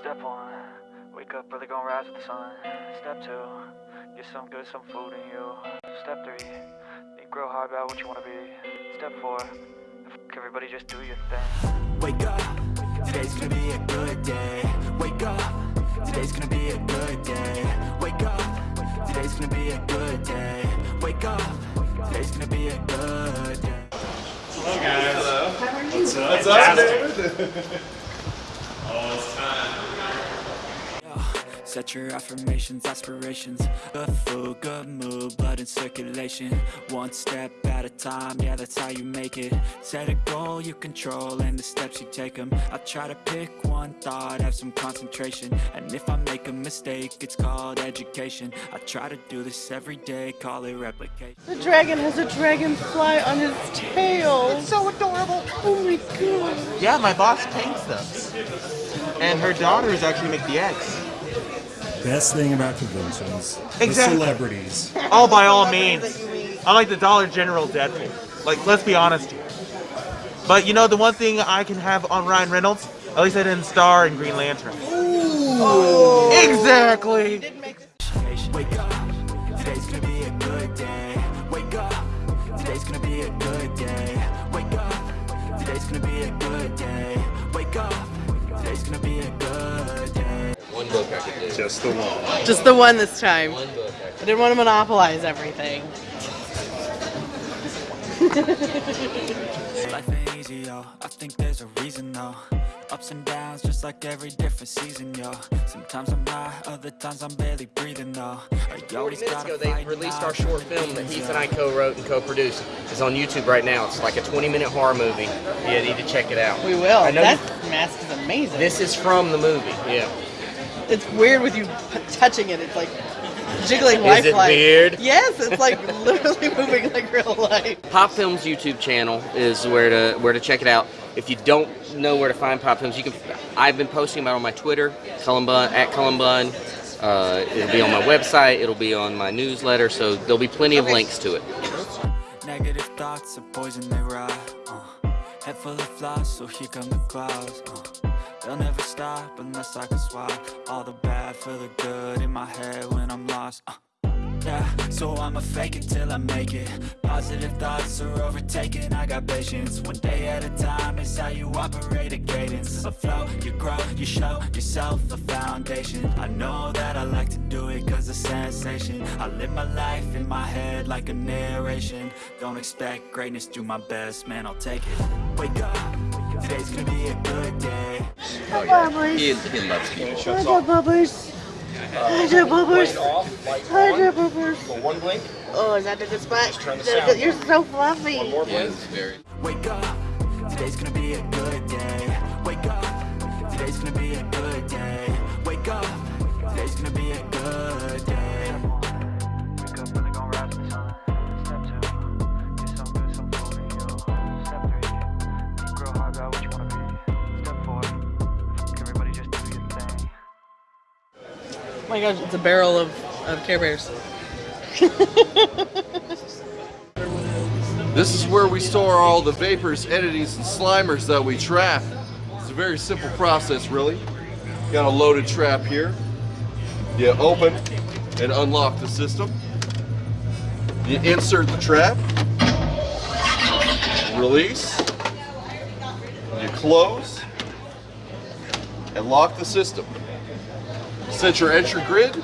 Step one, wake up early, gonna rise with the sun. Step two, get some good, some food in you. Step three, think real hard about what you wanna be. Step four, fuck everybody, just do your thing. Wake up, today's gonna be a good day. Wake up, today's gonna be a good day. Wake up, today's gonna be a good day. Wake up, today's gonna be a good day. Hello guys. Hello. How are you? What's up? What's up, David? Set your affirmations, aspirations Good food, good mood, blood in circulation One step at a time, yeah that's how you make it Set a goal you control and the steps you take them I try to pick one thought, have some concentration And if I make a mistake, it's called education I try to do this every day, call it replication The dragon has a dragonfly on his tail. It's so adorable. Oh my god. Yeah, my boss paints them. And her daughters actually make the eggs. Best thing about conventions. Exactly. The celebrities. Oh, by all means. I like the Dollar General Deadpool. Like, let's be honest here. But you know, the one thing I can have on Ryan Reynolds, at least I didn't star in Green Lantern. Ooh, Exactly. Wake up, today's gonna be a good day. Wake up, today's gonna be a good day. Wake up, today's gonna be a good day. Wake up, today's gonna be a good Just the one. Just the one this time. I I didn't want to monopolize everything. Life ain't easy, yo. I think there's a reason, though. Ups and downs, just like every different season, yo. Sometimes I'm high, other times I'm barely breathing, though. I 40 always minutes ago, they released our short film that Heath and I co-wrote and co-produced. It's on YouTube right now. It's like a 20-minute horror movie. Yeah, you need to check it out. We will. I know That you- mask is amazing. This is from the movie. Yeah. It's weird with you touching it. It's like jiggling Is lifelike. it weird? Yes, it's like literally moving like real life. Pop Film's YouTube channel is where to where to check it out. If you don't know where to find Pop Films, you can. I've been posting about it on my Twitter, Cullen Bunn at Cullen Bunn. Uh, it'll be on my website. It'll be on my newsletter. So there'll be plenty of links to it. Negative thoughts are poison, they rot. Uh, head full of flies, so here come the clouds. Uh, they'll never stop unless I can swap all the bad for the good in my head when I'm lost. Uh, yeah, so I'ma fake it till I make it. Positive thoughts are overtaken. I got patience. One day at a time is how you operate a cadence. A flow, you grow, you show yourself a foundation. I know that I like to do it cause it's sensation. I live my life in my head like a narration. Don't expect greatness, do my best, man, I'll take it. Wake up, today's gonna be a good day. He, he loves you. Hi there, Bubbles. Hi there, Bubbles. Hi Bubbles. One blink. Oh, is that the good spot? turn the sound. good? You're so fluffy. More blink. it's very. Wake up, today's gonna be a good day. Wake up, today's gonna be a good day. Wake up, my gosh, it's a barrel of, of Care Bears. This is where we store all the vapors, entities, and slimers that we trap. It's a very simple process, really. Got a loaded trap here. You open and unlock the system. You insert the trap. Release. You close. And lock the system. Set your entry grid.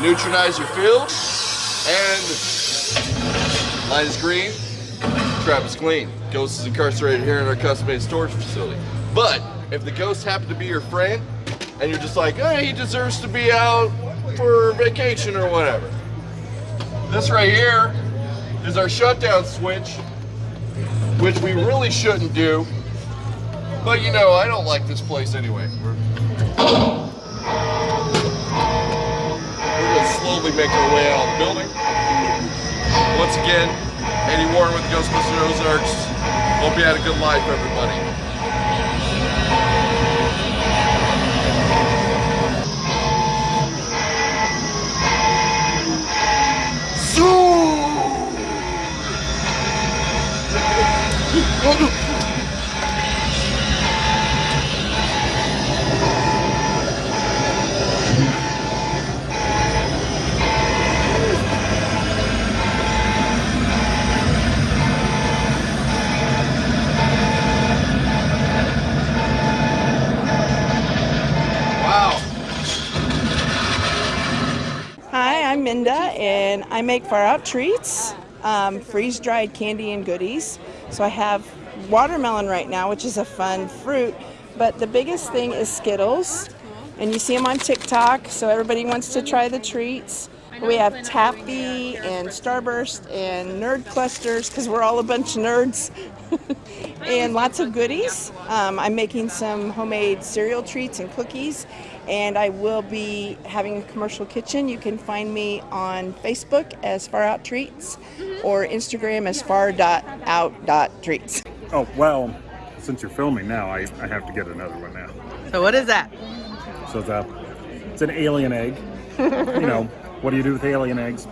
Neutralize your field. And Line is green, trap is clean. Ghost is incarcerated here in our custom-made storage facility. But if the ghost happened to be your friend, and you're just like, hey, he deserves to be out for vacation or whatever. This right here is our shutdown switch, which we really shouldn't do. But you know, I don't like this place anyway. We're, slowly make our way out of the building. Once again, Eddie Warren with Ghostbusters Ozarks. Hope you had a good life, everybody. Linda, I make far out treats, um, freeze dried candy and goodies. So I have watermelon right now, which is a fun fruit, but the biggest thing is Skittles, and you see them on TikTok, so everybody wants to try the treats. We have Taffy and Starburst and Nerd Clusters because we're all a bunch of nerds. and lots of goodies. Um, I'm making some homemade cereal treats and cookies, and I will be having a commercial kitchen. You can find me on Facebook as Far Out Treats or Instagram as far.out.treats. Oh, well, since you're filming now, I, I have to get another one now. So what is that? So it's, a, it's an alien egg. you know, what do you do with alien eggs?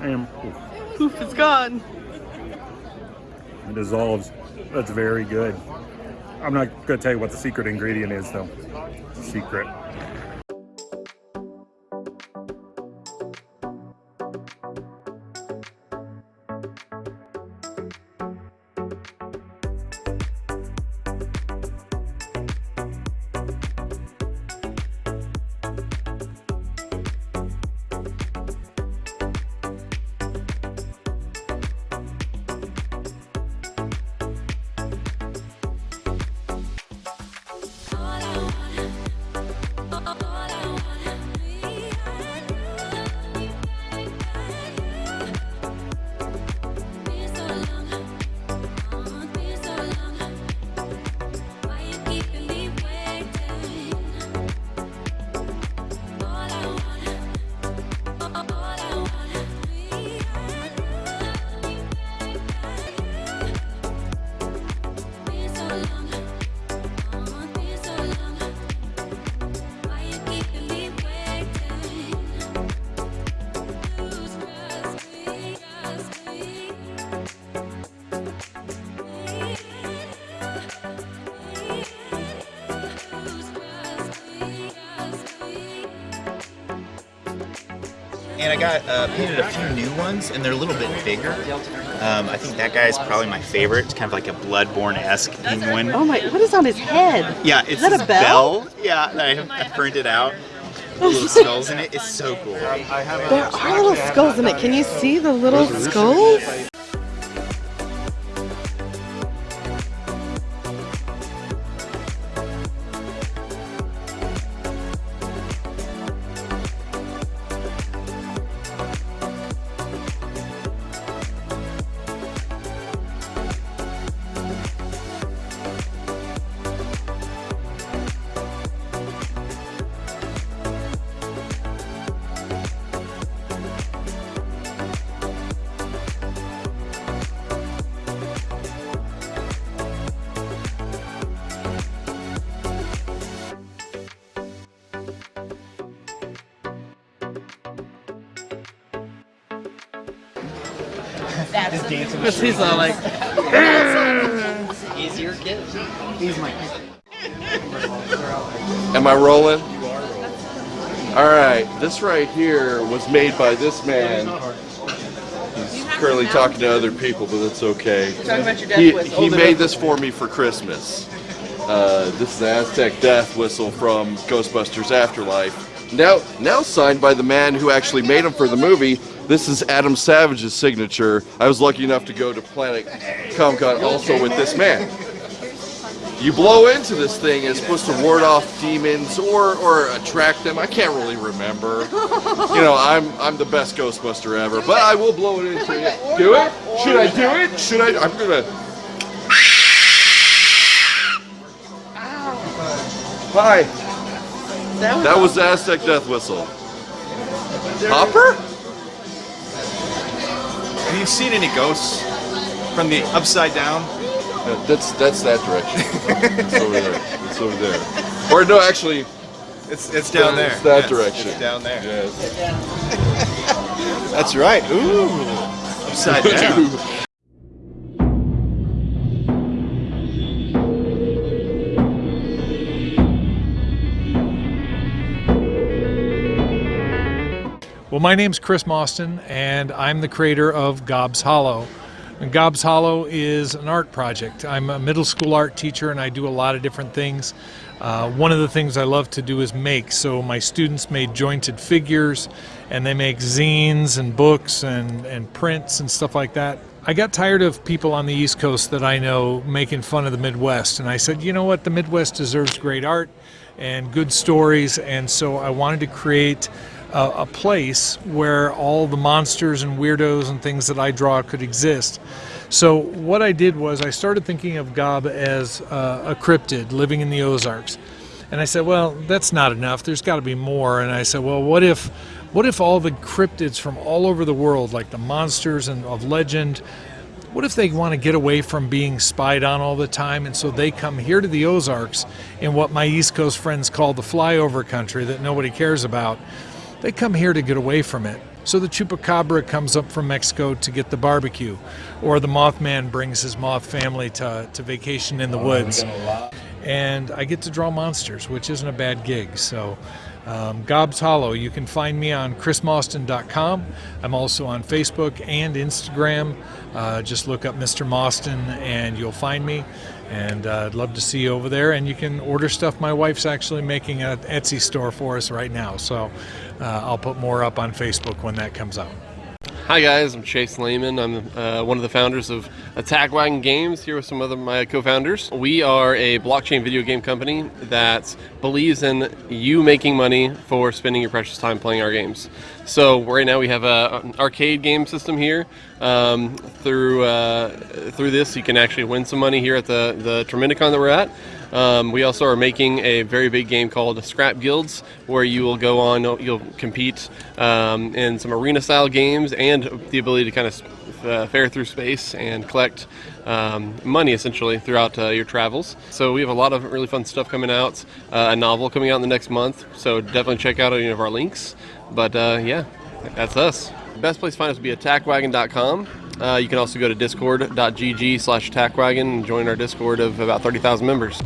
And Poof, it's gone. It dissolves. That's very good. I'm not to tell you what the secret ingredient is, though. Secret. And I got uh, painted a few new ones, and they're a little bit bigger. Um, I think that guy is probably my favorite. It's kind of like a Bloodborne-esque penguin. Oh my, what is on his head? Yeah, it's Is that a this bell? Yeah, that I, I printed out. The little skulls in it. It's so cool. There are little skulls in it. Can you see the little skulls? Just dancing. Because he's all like, Easier kids. He's my. kid. Am I rolling? All right, this right here was made by this man. He's currently talking to other people, but that's okay. talking about your death He, he made this for me for Christmas. Uh, this is the Aztec death whistle from Ghostbusters Afterlife. Now, now signed by the man who actually made him for the movie. This is Adam Savage's signature. I was lucky enough to go to Planet Comic Con also with this man. You blow into this thing, it's supposed to ward off demons or or attract them. I can't really remember. You know, I'm I'm the best Ghostbuster ever, but I will blow it into it. Do it? Should I do it? Should I? I'm gonna. Hi. That was the Aztec death whistle. Hopper? Have you seen any ghosts from the upside down? That's that's that direction. it's over there. It's over there. Or no, actually, It's it's down there. It's that Yes, direction. It's down there. Yes. That's right. Ooh. Upside down. Well, my name's Chris Mostyn, and I'm the creator of Gobs Hollow. And Gobbs Hollow is an art project. I'm a middle school art teacher and I do a lot of different things. Uh, one of the things I love to do is make. So my students made jointed figures and they make zines and books and, and prints and stuff like that. I got tired of people on the East Coast that I know making fun of the Midwest. And I said, you know what? The Midwest deserves great art and good stories. And so I wanted to create a, a place where all the monsters and weirdos and things that I draw could exist. So what I did was I started thinking of Gob as uh, a cryptid living in the Ozarks. And I said, well, that's not enough. There's got to be more. And I said, well, what if what if all the cryptids from all over the world, like the monsters and of legend, what if they want to get away from being spied on all the time and so they come here to the Ozarks in what my East Coast friends call the flyover country that nobody cares about? They come here to get away from it. So the chupacabra comes up from Mexico to get the barbecue, or the Mothman brings his moth family to, to vacation in the woods. And I get to draw monsters, which isn't a bad gig. So um, Gobbs Hollow, you can find me on chrismostyn.com. I'm also on Facebook and Instagram. Uh, just look up Mr. Mostyn and you'll find me. And uh, I'd love to see you over there. And you can order stuff. My wife's actually making an Etsy store for us right now. So uh, I'll put more up on Facebook when that comes out. Hi guys, I'm Chase Lehman. I'm uh, one of the founders of Attack Wagon Games here with some other my co-founders. We are a blockchain video game company that believes in you making money for spending your precious time playing our games. So right now we have a, an arcade game system here. Um, through uh, through this, you can actually win some money here at the the Terminicon that we're at. Um, we also are making a very big game called Scrap Guilds, where you will go on, you'll compete um, in some arena style games and the ability to kind of uh, fare through space and collect um, money essentially throughout uh, your travels. So we have a lot of really fun stuff coming out, uh, a novel coming out in the next month, so definitely check out any of our links. But uh, yeah, that's us. Best place to find us would be attackwagon.com. Uh, you can also go to discord.gg slash attackwagon and join our Discord of about 30,000 members.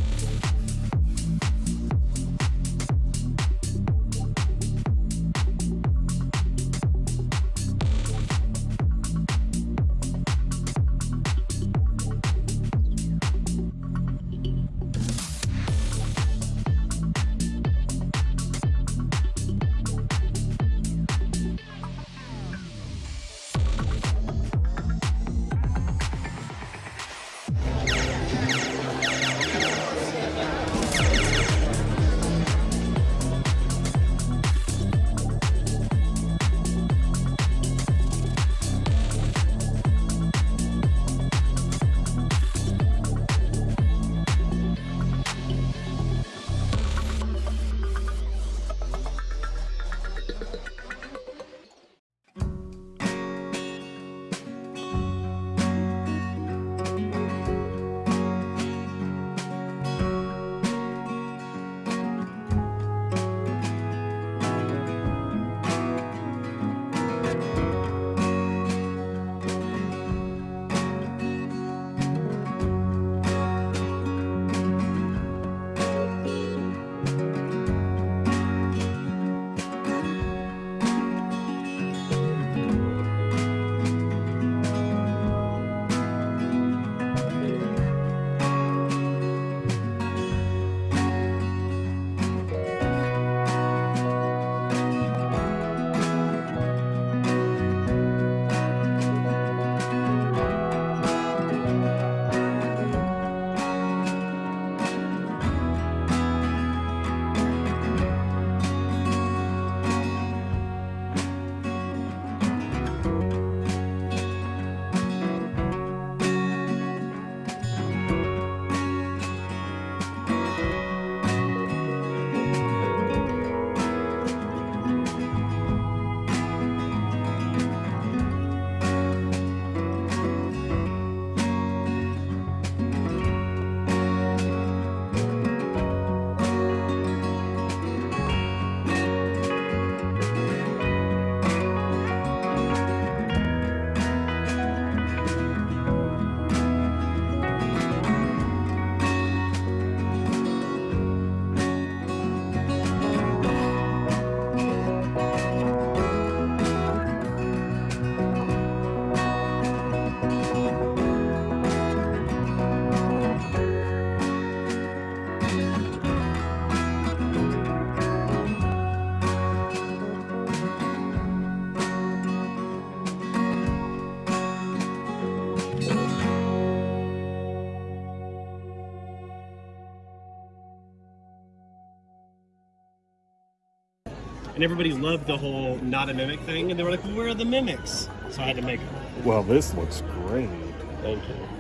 And everybody loved the whole not a mimic thing, and they were like, well, "Where are the mimics?" So I had to make them. Well, this looks great. Thank you.